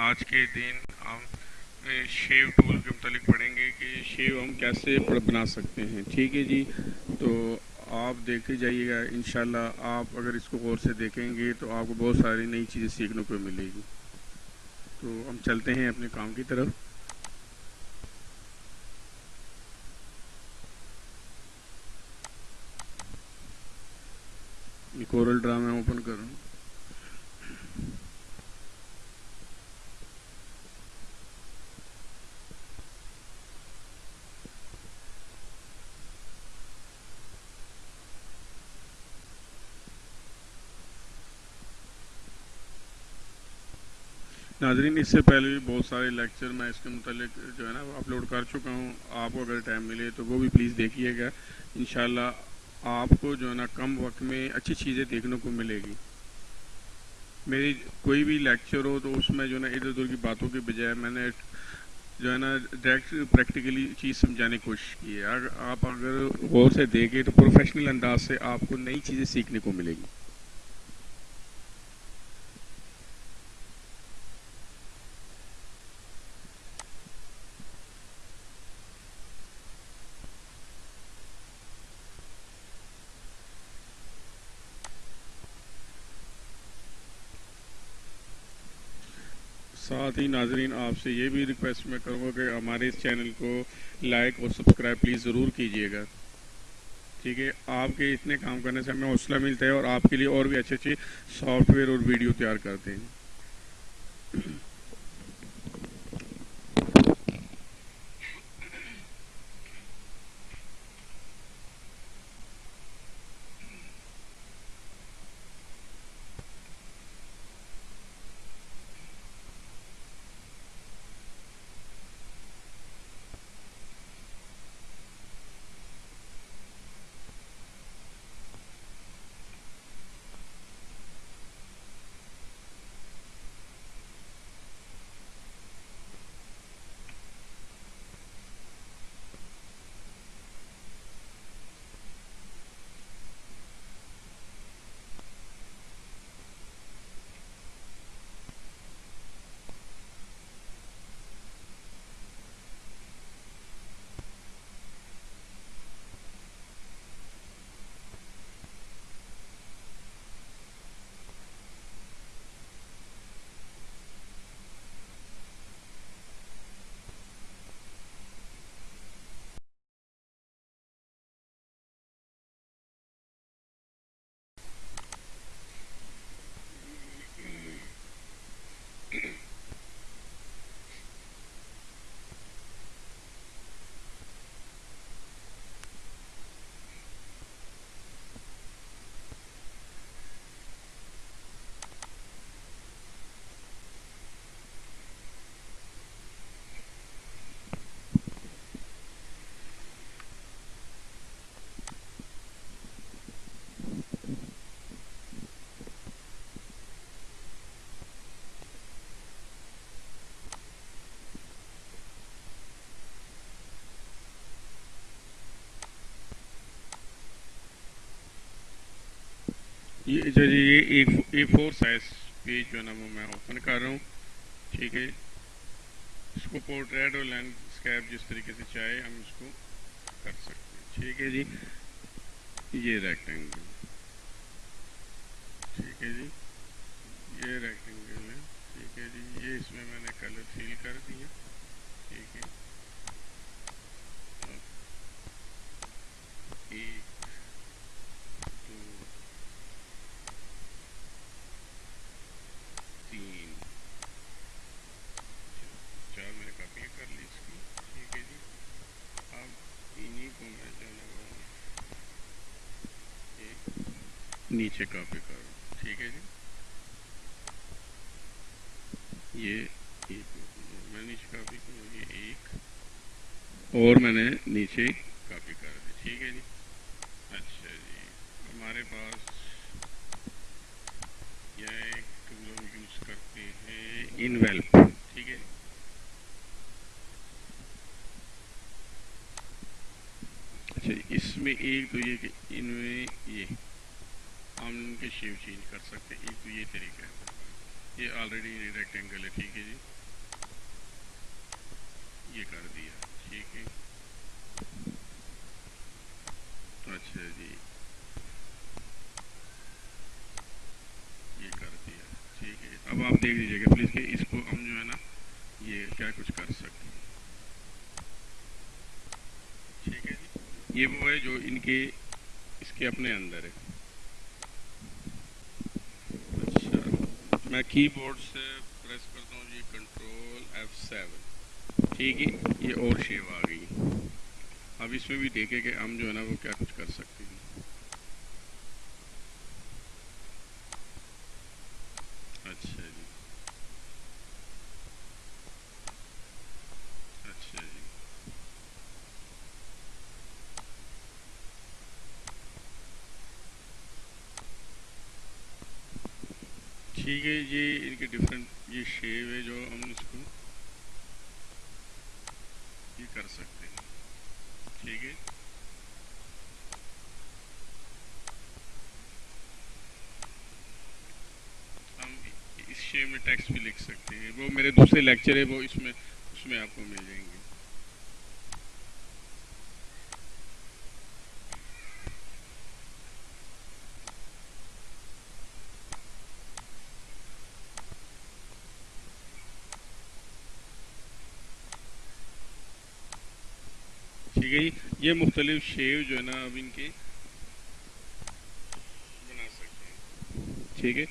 आज के दिन हम शेव टूल के मतलब पढ़ेंगे कि शेव हम कैसे बना सकते हैं। ठीक है जी? तो आप देखते जाइएगा इन आप अगर इसको गौर से देखेंगे तो आपको बहुत सारी नई चीज़ें सीखने को मिलेगी। तो हम चलते हैं अपने काम की तरफ़। कोरल ड्रा मैं ओपन करूँ नाजरीन, इससे पहले भी बहुत सारे लेक्चर मैं इसके मतलब जो है ना अपलोड कर चुका हूँ। आपको अगर टाइम मिले तो वो भी प्लीज़ देखिएगा। इन आपको जो है ना कम वक्त में अच्छी चीज़ें देखने को मिलेगी। मेरी कोई भी लेक्चर हो तो उसमें जो है ना इधर उधर की बातों के बजाय मैंने जो है ना डायरेक्ट प्रैक्टिकली चीज़ समझाने की कोशिश की है। अगर आप अगर गौर से देखें तो प्रोफेशनल अंदाज से आपको नई चीज़ें सीखने को मिलेगी। साथ ही नाजरीन, आपसे ये भी रिक्वेस्ट मैं करूँगा कि हमारे इस चैनल को लाइक और सब्सक्राइब प्लीज़ ज़रूर कीजिएगा। ठीक है, आपके इतने काम करने से हमें हौसला मिलता है और आपके लिए और भी अच्छे अच्छे सॉफ्टवेयर और वीडियो तैयार करते हैं। ये जो ये ए फोर साइज़ पेज जो है ना, वो मैं ओपन कर रहा हूँ। ठीक है? इसको पोर्ट्रेट और लैंडस्केप जिस तरीके से चाहे, हम इसको कर सकते हैं। ठीक है जी? ये रेक्टेंगल ठीक है जी? ये रेक्टेंगल है। ठीक है जी? ये इसमें मैंने कलर फील कर दिया ठीक है? एक नीचे कॉपी करो। ठीक है जी। ये एक मैं नीचे कॉपी करूँ ये एक, और मैंने नीचे कॉपी कर दी। ठीक है जी। अच्छा जी। हमारे पास यह एक इन वेल्प ठीक है? अच्छा इसमें एक तो ये इनमें ये, हम इनके शेप चेंज कर सकते हैं। एक तो ये तरीका है। ये ऑलरेडी रेक्टेंगल है, ठीक है जी? ये कर दिया, ठीक है? तो अच्छा जी। देख लीजिएगा प्लीज़ कि इसको हम जो है ना, ये क्या कुछ कर सकते हैं। ठीक है जी? ये वो है जो इनके, इसके अपने अंदर है। अच्छा मैं कीबोर्ड से प्रेस करता हूँ जी कंट्रोल एफ़ सेवन ठीक है, ये और शेव आ गई। अब इसमें भी देखे कि हम जो है ना, वो क्या कुछ कर सकते हैं अच्छा जी अच्छा जी ठीक है, ये इनके डिफरेंट ये शेव है जो हम इसको ये कर सकते हैं। ठीक है? हम इस शेव में टेक्स्ट भी लिख सकते हैं। वो मेरे दूसरे लेक्चर है, वो इसमें, उसमें आपको मिल जाएँगे। ठीक है ये मुख्तलिफ़ शेव जो है ना, अब इनके बना सकते हैं। ठीक है।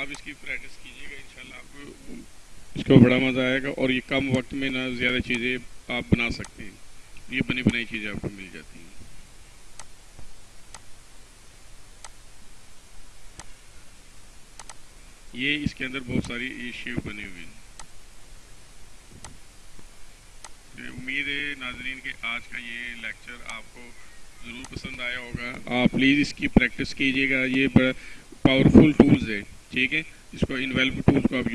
आप इसकी प्रैक्टिस कीजिएगा, इंशाल्लाह आपको इसको बड़ा मज़ा आएगा और ये कम वक्त में ना ज़्यादा चीज़ें आप बना सकते हैं। ये बनी बनाई चीज़ें आपको मिल जाती हैं। ये इसके अंदर बहुत सारी ये शेव बनी हुई हैं। उम्मीद है नाजरीन के आज का ये लेक्चर आपको ज़रूर पसंद आया होगा। आप प्लीज़ इसकी प्रैक्टिस कीजिएगा। ये पावरफुल टूल्स है, ठीक है? इसको इनवेल्व टूल्स को आप